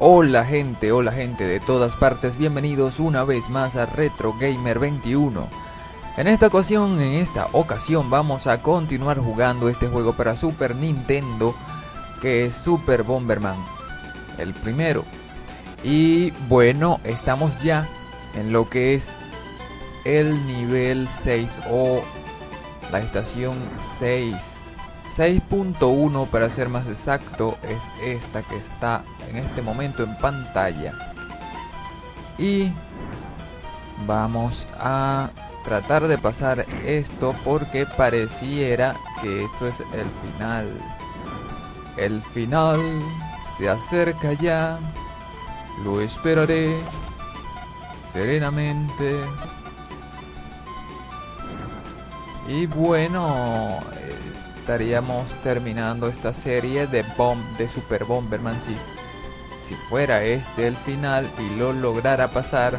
Hola gente, hola gente de todas partes, bienvenidos una vez más a Retro Gamer 21. En esta ocasión, en esta ocasión vamos a continuar jugando este juego para Super Nintendo que es Super Bomberman, el primero. Y bueno, estamos ya en lo que es el nivel 6 o la estación 6. 6.1 para ser más exacto es esta que está en este momento en pantalla. Y vamos a tratar de pasar esto porque pareciera que esto es el final. El final se acerca ya. Lo esperaré serenamente. Y bueno, estaríamos terminando esta serie de Bomb de Super Bomberman si, si fuera este el final y lo lograra pasar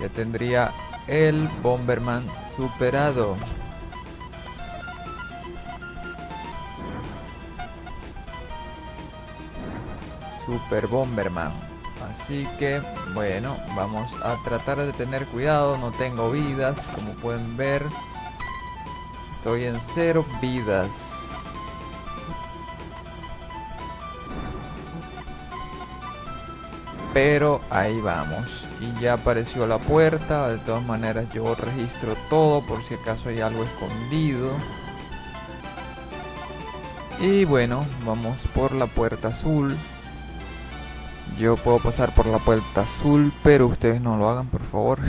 ya tendría el Bomberman superado. Super Bomberman así que bueno vamos a tratar de tener cuidado no tengo vidas como pueden ver Estoy en cero vidas. Pero ahí vamos. Y ya apareció la puerta. De todas maneras yo registro todo por si acaso hay algo escondido. Y bueno, vamos por la puerta azul. Yo puedo pasar por la puerta azul, pero ustedes no lo hagan, por favor.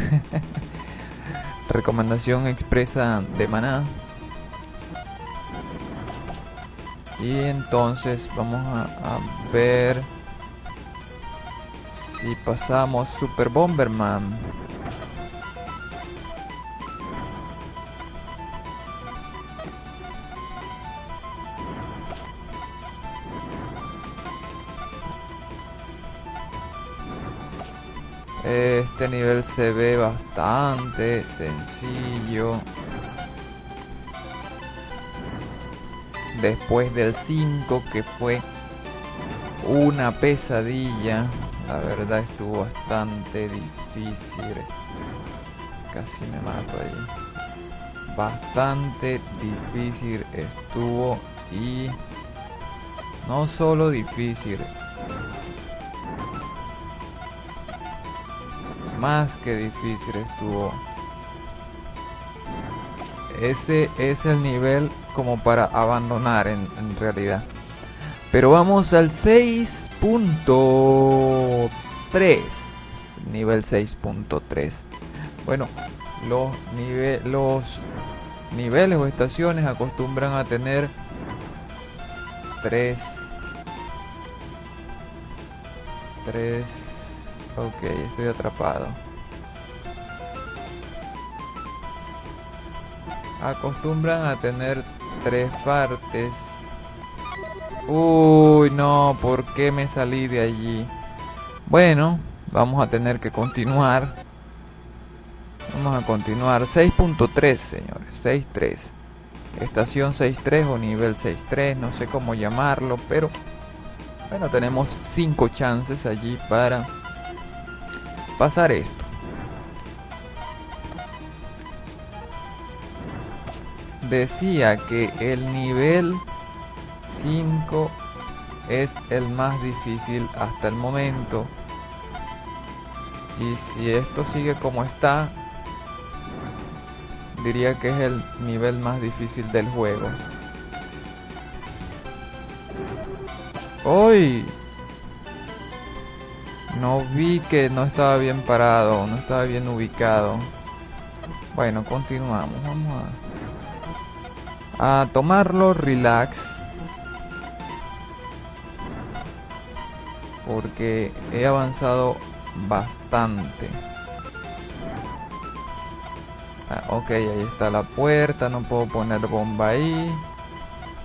Recomendación expresa de maná. y entonces vamos a, ver si pasamos Super Bomberman Este nivel se ve bastante sencillo después del 5 que fue una pesadilla. La verdad estuvo bastante difícil. Casi me mato ahí. Bastante difícil estuvo y no solo difícil. Más que difícil estuvo. Ese es el nivel como para abandonar en, realidad. Pero vamos al 6.3. Nivel 6.3. Bueno, los, los niveles o estaciones acostumbran a tener 3. 3. Ok, estoy atrapado. Acostumbran a tener tres partes. Uy, no, ¿por qué me salí de allí? Bueno, vamos a tener que continuar. Vamos a continuar. 6.3, señores. 6.3. Estación 6.3 o nivel 6.3, no sé cómo llamarlo, pero bueno, tenemos 5 chances allí para pasar esto. decía que el nivel 5 es el más difícil hasta el momento. Y si esto sigue como está, diría que es el nivel más difícil del juego. ¡Hoy! No vi que no estaba bien parado, no estaba bien ubicado. Bueno, continuamos. Vamos a a tomarlo relax porque he avanzado bastante ah, ok ahí está la puerta no puedo poner bomba ahí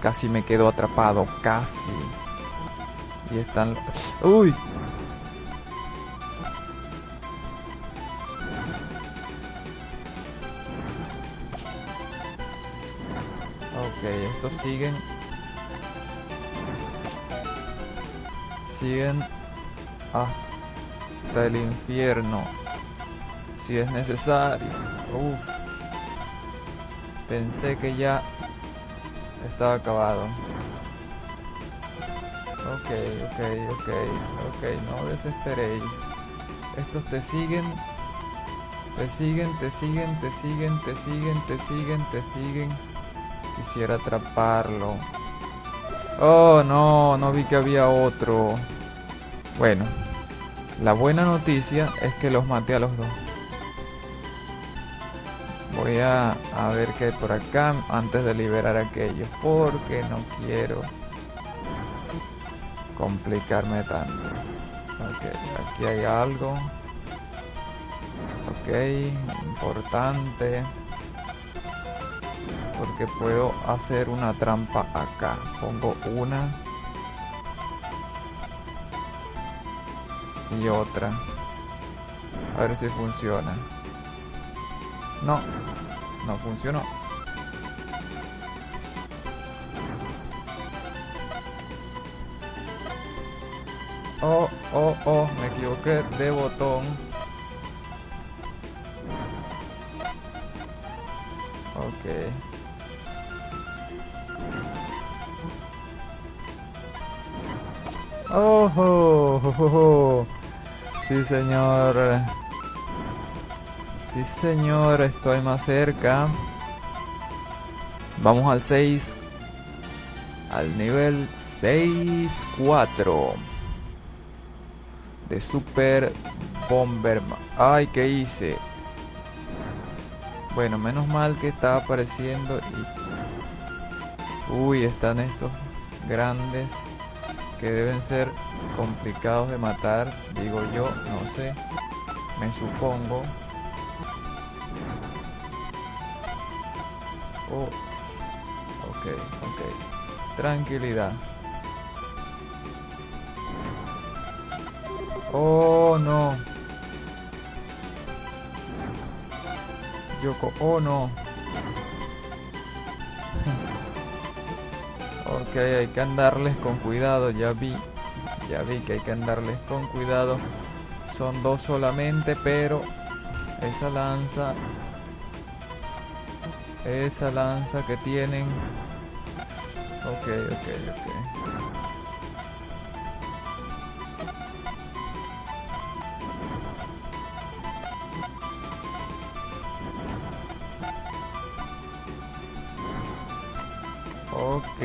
casi me quedo atrapado casi y están uy estos siguen persiguen hasta el infierno. Si es necesario. Pensé que ya estaba acabado. Ok, ok, ok, ok, no desesperéis. Estos te siguen, te siguen, te siguen, te siguen, te siguen, te siguen, te siguen. Quisiera atraparlo. Oh, no, no vi que había otro. Bueno, la buena noticia es que los maté a los dos. Voy a, ver qué hay por acá antes de liberar a aquellos. Porque no quiero complicarme tanto. Ok, aquí hay algo. Ok, importante. Porque puedo hacer una trampa acá. Pongo una. Y otra. A ver si funciona. No, no funcionó. Oh, oh, oh, me equivoqué de botón. Ok. Oh, oh, oh, oh. Sí, señor. Sí, señor, estoy más cerca. Vamos al 6. Al nivel 6-4. De Super Bomberman. Ay, ¿qué hice? Bueno, menos mal que está apareciendo y... Uy, están estos grandes que deben ser complicados de matar, digo yo, no sé, me supongo. Oh. Ok, ok. Tranquilidad. Oh, no. Yoko, oh, no. Ok, hay que andarles con cuidado, ya vi. Ya vi que hay que andarles con cuidado. Son dos solamente, pero esa lanza esa lanza que tienen. Ok, ok, ok. Ok,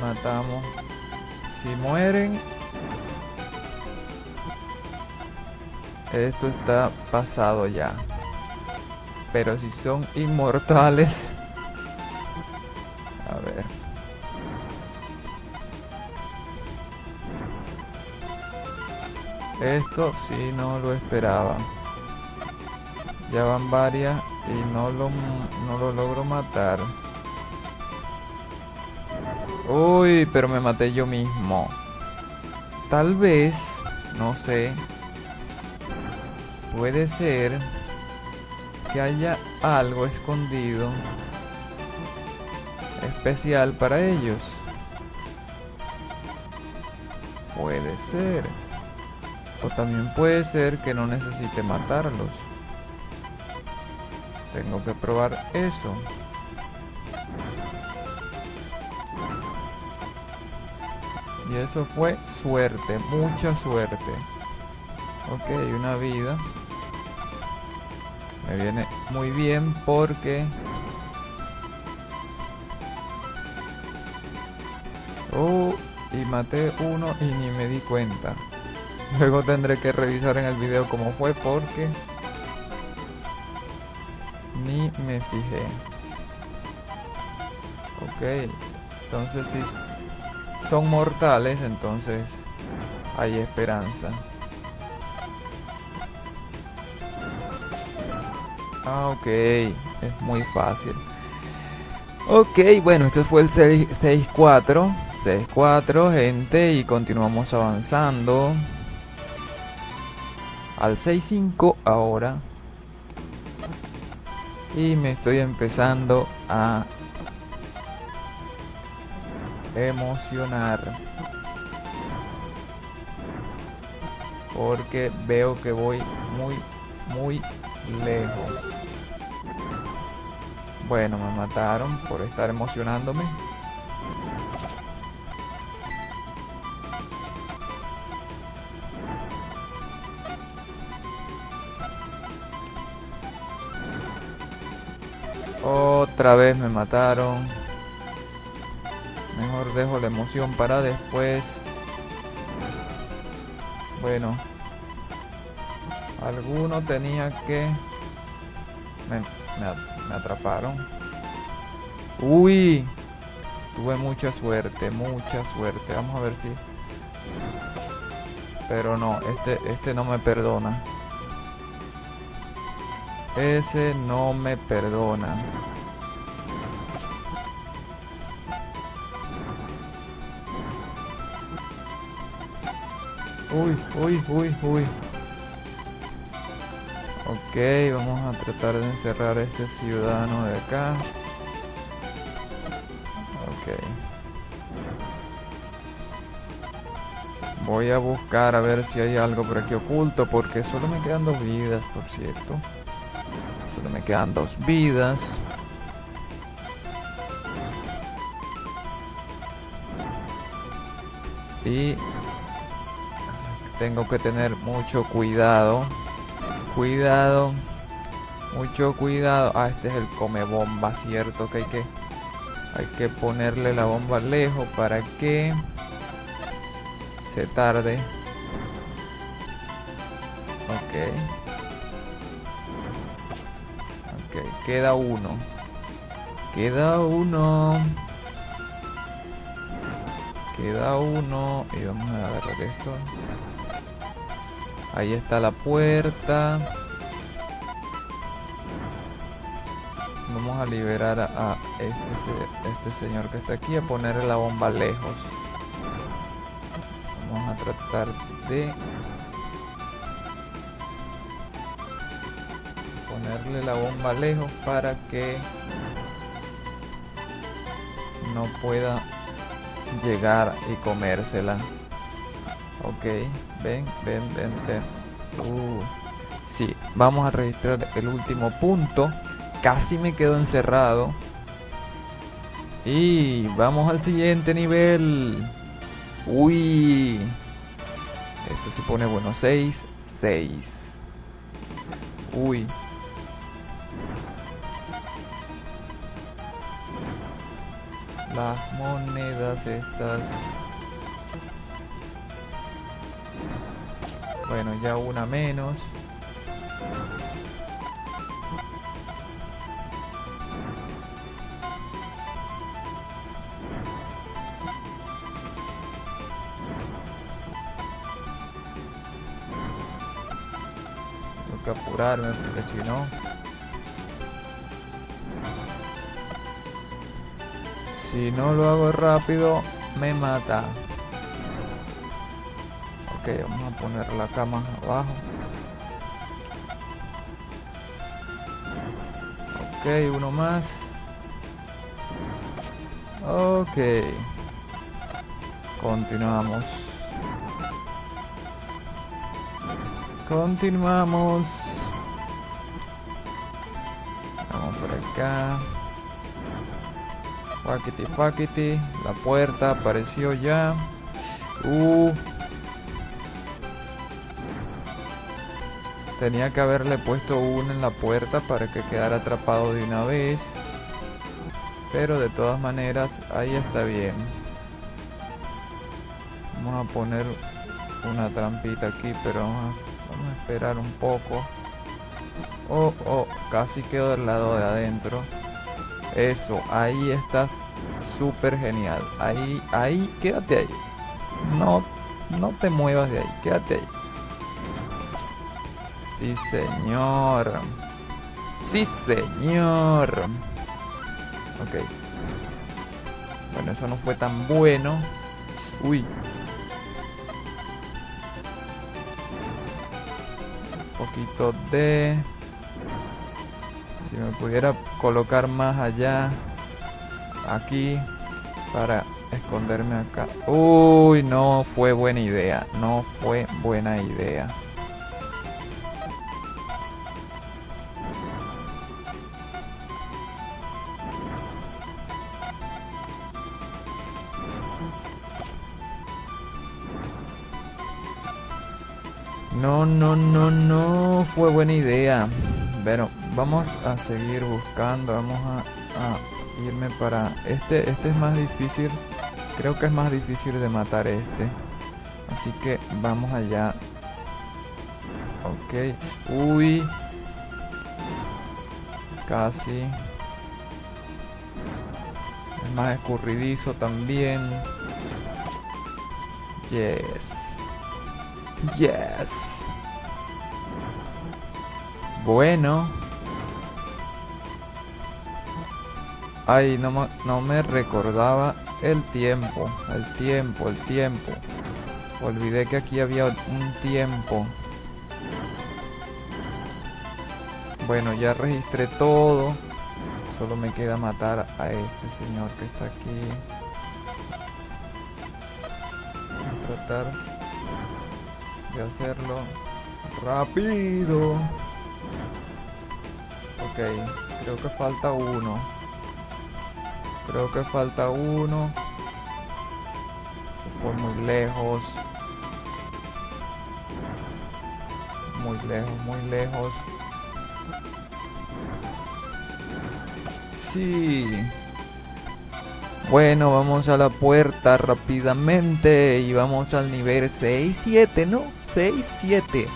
matamos. Si mueren, Esto está pasado ya. Pero si son inmortales... A ver. Esto sí no lo esperaba. Ya van varias y no lo, no lo logro matar. Uy, pero me maté yo mismo. Tal vez, no sé, Puede ser que haya algo escondido especial para ellos. Puede ser. O también puede ser que no necesite matarlos. Tengo que probar eso. Y eso fue suerte, mucha suerte. Ok, una vida. Me viene muy bien porque... Oh, y maté uno y ni me di cuenta. Luego tendré que revisar en el video cómo fue porque... Ni me fijé. Ok. Entonces si son mortales, entonces hay esperanza. Ah, ok. Es muy fácil. Ok, bueno, esto fue el 6-4. 6-4, gente. Y continuamos avanzando. Al 6-5 ahora. Y me estoy empezando a emocionar. Porque veo que voy muy, muy lejos. Bueno, me mataron por estar emocionándome. Otra vez me mataron. Dejo la emoción para después. Bueno. Alguno tenía que... Me, me atraparon. Uy. Tuve mucha suerte, mucha suerte. Vamos a ver si... Pero no, este, este no me perdona. Ese no me perdona. Uy, uy, uy, uy. Ok, vamos a tratar de encerrar a este ciudadano de acá. Ok. Voy a buscar a ver si hay algo por aquí oculto porque solo me quedan dos vidas, por cierto. Solo me quedan dos vidas. Y tengo que tener mucho cuidado. Cuidado. Mucho cuidado. Ah, este es el come bomba, cierto que hay que hay que ponerle la bomba lejos para que se tarde. Ok. Ok, queda uno. Queda uno. Queda uno. Y vamos a agarrar esto. Ahí está la puerta. Vamos a liberar a, este, este señor que está aquí, a ponerle la bomba lejos. Vamos a tratar de ponerle la bomba lejos para que no pueda llegar y comérsela. Ok, ven, ven, ven, ven. Uh, sí, vamos a registrar el último punto. Casi me quedo encerrado. Y vamos al siguiente nivel. Uy. Esto se pone bueno. 6, 6. Uy. Las monedas estas. Bueno, ya una menos. Tengo que apurarme porque si no... Si no lo hago rápido, me mata. Ok, vamos a poner la cama abajo. Ok, uno más. Ok. Continuamos. Continuamos. Vamos por acá. Fakiti, fakiti. La puerta apareció ya. Uh. Tenía que haberle puesto uno en la puerta para que quedara atrapado de una vez. Pero de todas maneras, ahí está bien. Vamos a poner una trampita aquí, pero vamos a, esperar un poco. Oh, oh, casi quedo del lado de adentro. Eso, ahí estás súper genial. Ahí, ahí, quédate ahí. No, no te muevas de ahí, quédate ahí. Sí, señor. Sí, señor. Ok. Bueno, eso no fue tan bueno. Uy. Un poquito de... Si me pudiera colocar más allá. Aquí. Para esconderme acá. Uy, no fue buena idea. No fue buena idea. Fue buena idea. Bueno, vamos a seguir buscando. Vamos a, irme para... Este, este es más difícil. Creo que es más difícil de matar este. Así que vamos allá. Ok. Uy. Casi. Es más escurridizo también. Yes. Yes. Bueno. Ay, no, no me recordaba el tiempo. El tiempo, el tiempo. Olvidé que aquí había un tiempo. Bueno, ya registré todo. Solo me queda matar a este señor que está aquí. Voy a tratar de hacerlo rápido. Ok, creo que falta uno. Creo que falta uno. Se fue muy lejos. Muy lejos, muy lejos. Sí. Bueno, vamos a la puerta rápidamente y vamos al nivel 6-7, ¿no? 6-7.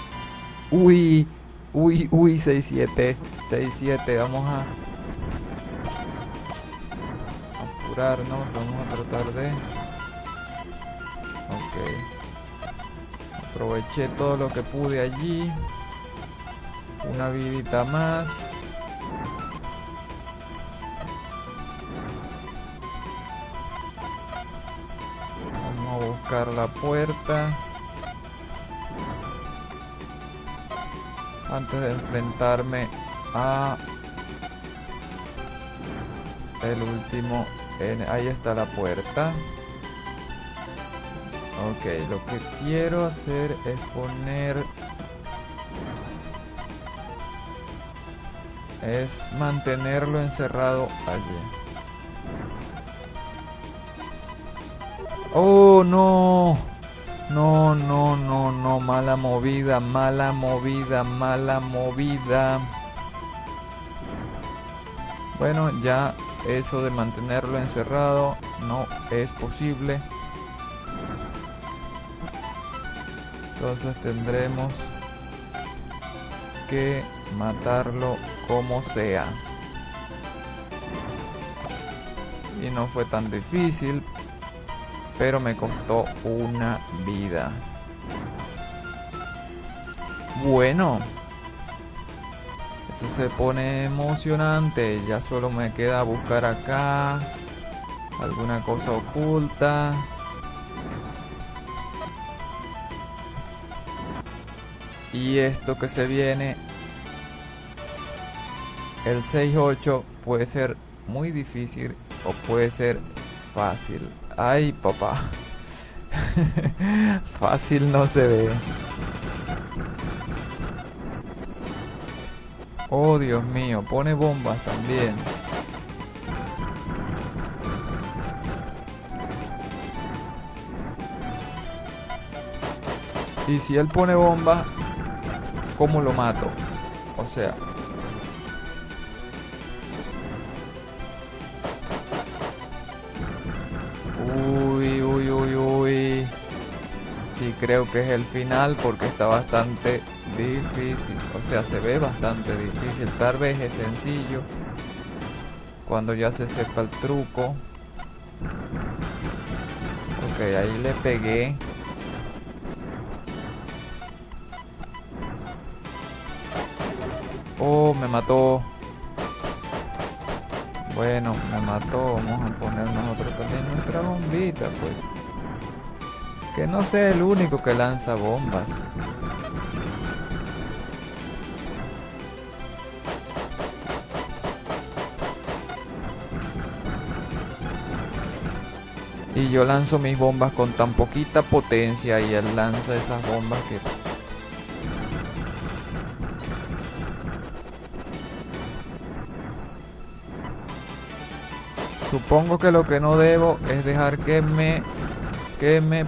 Uy, uy, uy, 6-7. 6-7, vamos a apurarnos, vamos a tratar de... Ok. Aproveché todo lo que pude allí. Una vidita más. buscar la puerta. Antes de enfrentarme a el último. ahí está la puerta. Ok, lo que quiero hacer es poner... Es mantenerlo encerrado allí. Oh, no. No, no, no, no. Mala movida, mala movida, mala movida. Bueno, ya eso de mantenerlo encerrado no es posible. Entonces tendremos que matarlo como sea. Y no fue tan difícil pero me costó una vida. Bueno. Se pone emocionante. Ya solo me queda buscar acá. Alguna cosa oculta. Y esto que se viene. El 6-8 puede ser muy difícil o puede ser fácil. Ay, papá. Fácil no se ve. Oh, Dios mío, pone bombas también. Y si él pone bombas, ¿cómo lo mato? O sea, creo que es el final porque está bastante difícil. O sea, se ve bastante difícil. Tal vez es sencillo cuando ya se sepa el truco. Ok, ahí le pegué. Oh, me mató. Bueno, me mató. Vamos a poner nosotros también nuestra bombita, pues. Que no sea el único que lanza bombas. Y yo lanzo mis bombas con tan poquita potencia y él lanza esas bombas que... Supongo que lo que no debo es dejar que me... Que me...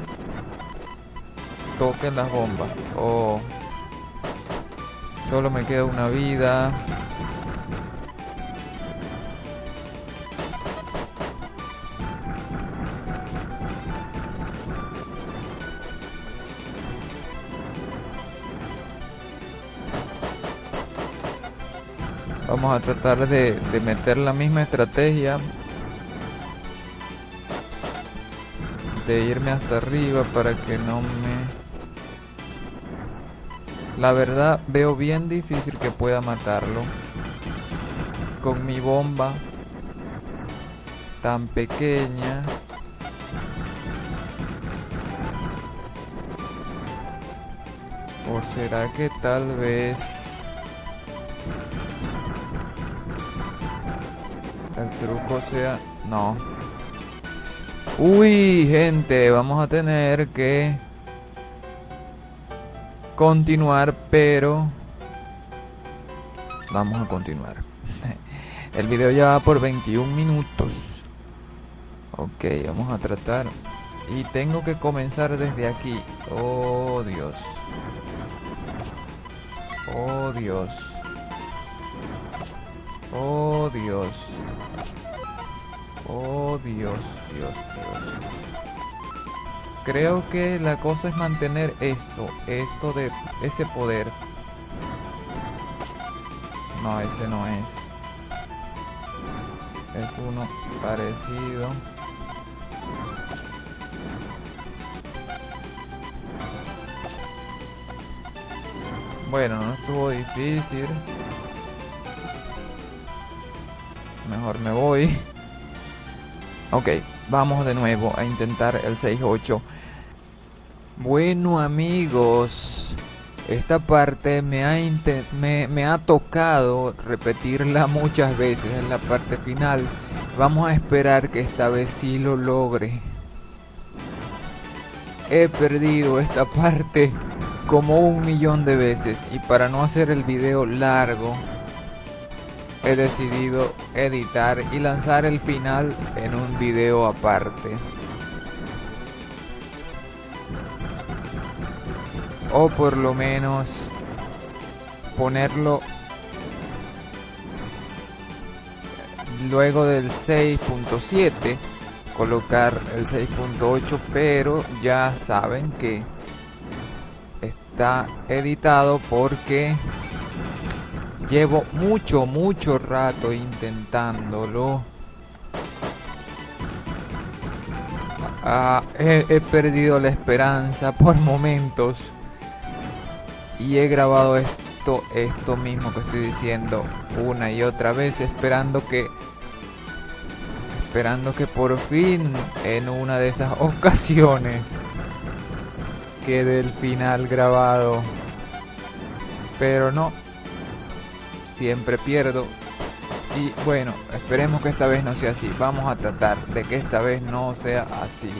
Toquen las bombas. Oh. Solo me queda una vida. Vamos a tratar de, meter la misma estrategia. De irme hasta arriba para que no me... La verdad veo bien difícil que pueda matarlo. Con mi bomba tan pequeña. ¿O será que tal vez... El truco sea... No. Uy, gente, vamos a tener que continuar, pero vamos a continuar. El video ya va por 21 minutos. Ok, vamos a tratar. Y tengo que comenzar desde aquí. Oh, Dios. Oh, Dios. Oh, Dios. Oh, Dios, Dios, Dios. Creo que la cosa es mantener eso, esto de ese poder. No, ese no es. Es uno parecido. Bueno, no estuvo difícil. Mejor me voy. Ok, vamos de nuevo a intentar el 6-8. Bueno amigos, esta parte me ha, tocado repetirla muchas veces en la parte final. Vamos a esperar que esta vez sí lo logre. He perdido esta parte como un millón de veces y para no hacer el video largo he decidido editar y lanzar el final en un video aparte. O por lo menos ponerlo luego del 6.7 colocar el 6.8 pero ya saben que está editado porque Llevo mucho, mucho rato intentándolo. Ah, he, perdido la esperanza por momentos. Y he grabado esto, esto mismo que estoy diciendo una y otra vez, esperando que esperando que por fin en una de esas ocasiones quede el final grabado. Pero no, siempre pierdo. Y bueno, esperemos que esta vez no sea así. Vamos a tratar de que esta vez no sea así.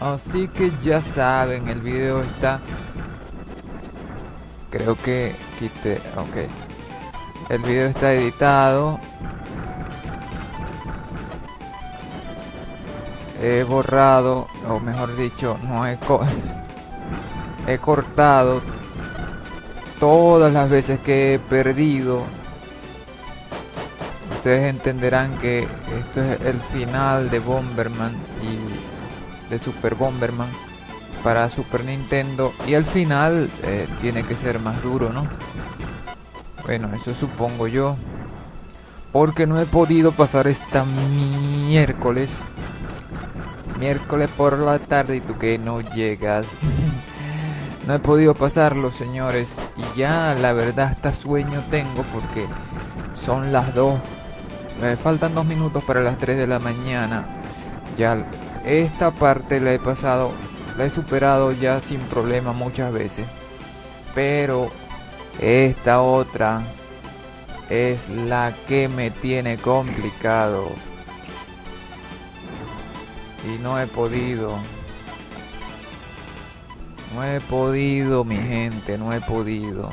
Así que ya saben, el video está... Creo que quite... Ok. El video está editado. He borrado, o mejor dicho, no he, he cortado todas las veces que he perdido, ustedes entenderán que esto es el final de Bomberman y de Super Bomberman para Super Nintendo y al final eh, tiene que ser más duro, ¿no? Bueno, eso supongo yo. Porque no he podido pasar esta miércoles. Miércoles por la tarde y tú que no llegas. No he podido pasarlo, señores. Y ya la verdad hasta sueño tengo porque son las 2. Me faltan 2 minutos para las 3 de la mañana. Ya esta parte la he pasado, la he superado ya sin problema muchas veces. Pero esta otra es la que me tiene complicado. Y no he podido. No he podido, mi gente, no he podido.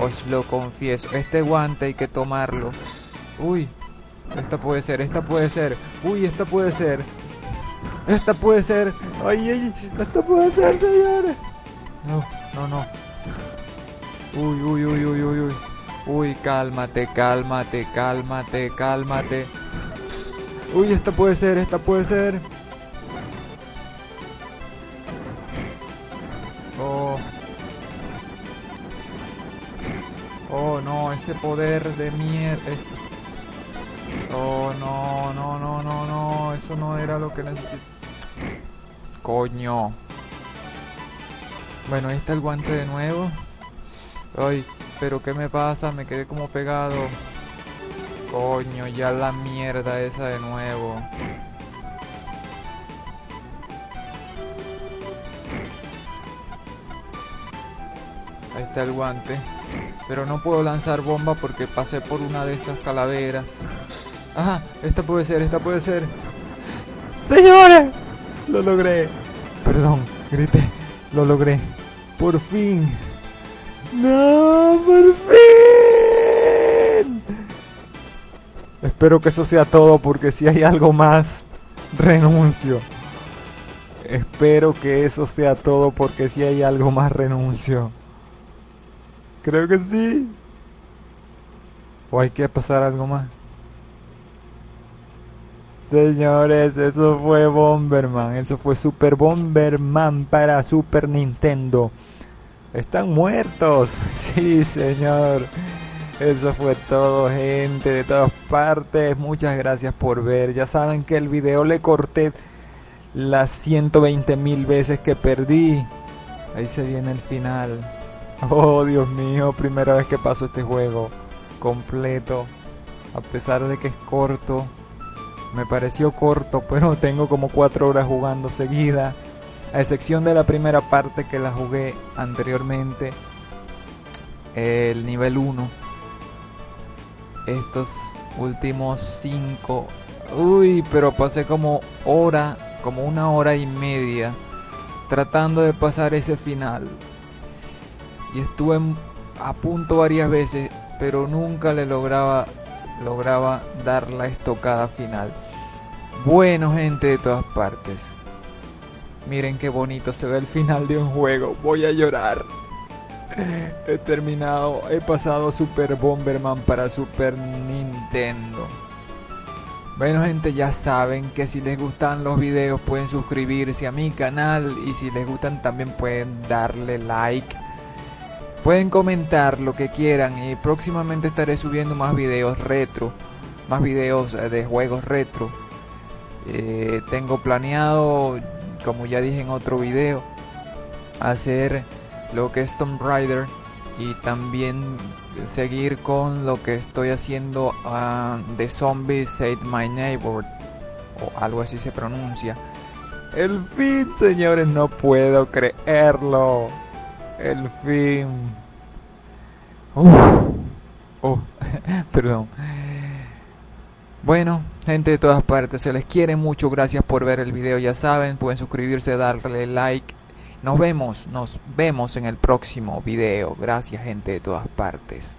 Os lo confieso. Este guante hay que tomarlo. Uy, esta puede ser, esta puede ser. Uy, esta puede ser. Esta puede ser. Ay, ay, esta puede ser, señores. No, no, no. Uy, uy, uy, uy, uy, uy. Uy, cálmate, cálmate, cálmate, cálmate. Uy, esta puede ser, esta puede ser. Oh. Oh, no, ese poder de mierda. Oh, no, no, no, no, no. Eso no era lo que necesito. Coño. Bueno, ahí está el guante de nuevo. Ay, pero ¿qué me pasa? Me quedé como pegado. Coño, ya la mierda esa de nuevo. Ahí está el guante. Pero no puedo lanzar bomba porque pasé por una de esas calaveras. Ajá, esta puede ser, esta puede ser. ¡Señores! Lo logré. Perdón, grité. Lo logré. Por fin. No, por fin. Espero que eso sea todo porque si hay algo más, renuncio. Espero que eso sea todo porque si hay algo más, renuncio. Creo que sí. ¿O hay que pasar algo más? Señores, eso fue Bomberman. Eso fue Super Bomberman para Super Nintendo. Están muertos. Sí, señor. Eso fue todo, gente de todas partes. Muchas gracias por ver. Ya saben que el video le corté las 120 mil veces que perdí. Ahí se viene el final. Oh, Dios mío, primera vez que paso este juego completo. A pesar de que es corto. Me pareció corto, pero tengo como 4 horas jugando seguida a excepción de la primera parte que la jugué anteriormente, el nivel 1. Estos últimos 5, uy, pero pasé como hora, como una hora y media tratando de pasar ese final. Y estuve a punto varias veces, pero nunca le lograba lograba dar la estocada final. Bueno, gente de todas partes. Miren qué bonito se ve el final de un juego. Voy a llorar. He terminado, he pasado Super Bomberman para Super Nintendo. Bueno gente, ya saben que si les gustan los videos pueden suscribirse a mi canal y si les gustan también pueden darle like. Pueden comentar lo que quieran y próximamente estaré subiendo más videos retro, más videos eh, de juegos retro. Eh, tengo planeado como ya dije en otro video, hacer lo que es Tomb Raider y también seguir con lo que estoy haciendo uh, de Zombies Save My Neighbor o algo así se pronuncia. El fin, señores, no puedo creerlo. El fin. Oh, perdón. Bueno, gente de todas partes, se les quiere mucho, gracias por ver el video, ya saben, pueden suscribirse, darle like. Nos vemos, nos vemos en el próximo video. Gracias gente de todas partes.